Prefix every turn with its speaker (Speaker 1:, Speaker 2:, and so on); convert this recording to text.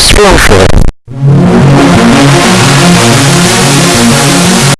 Speaker 1: just room for it.